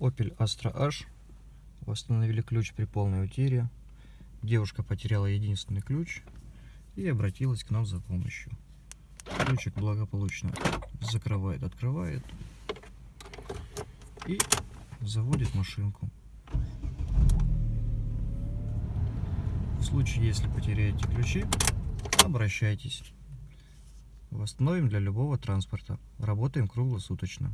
Opel Astra H. Восстановили ключ при полной утере. Девушка потеряла единственный ключ и обратилась к нам за помощью. Ключик благополучно закрывает, открывает и заводит машинку. В случае, если потеряете ключи, обращайтесь. Восстановим для любого транспорта. Работаем круглосуточно.